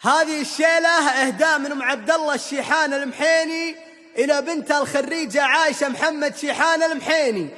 هذه الشيلة إهداء من أم عبد الله الشيحان المحيني إلى بنتها الخريجة عايشة محمد شيحان المحيني.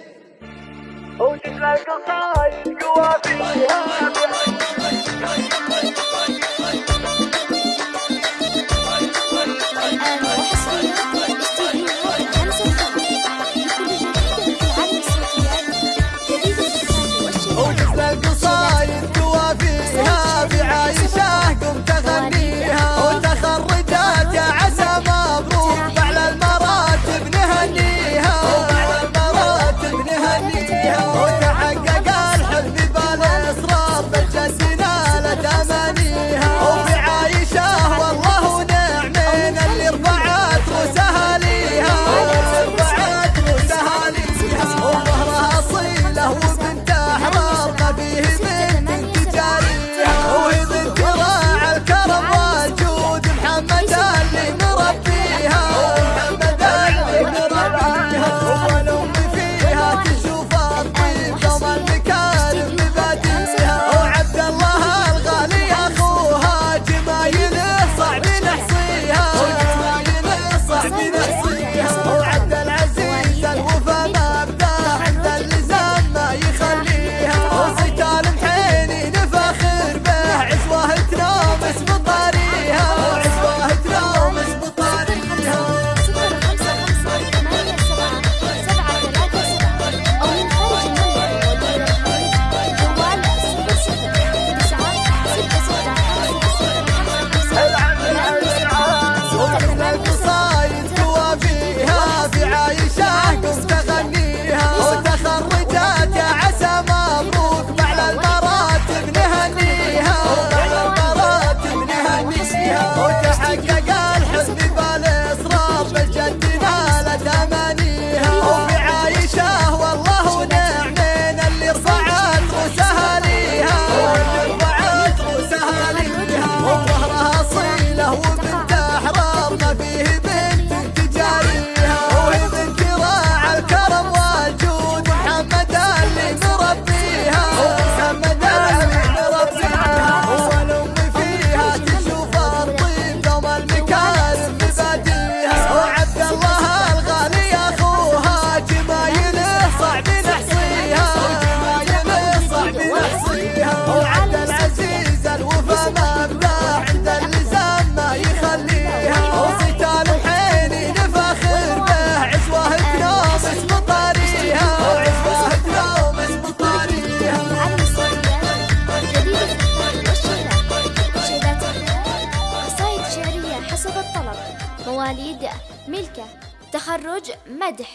مواليد ملكة تخرج مدح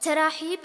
تراحيب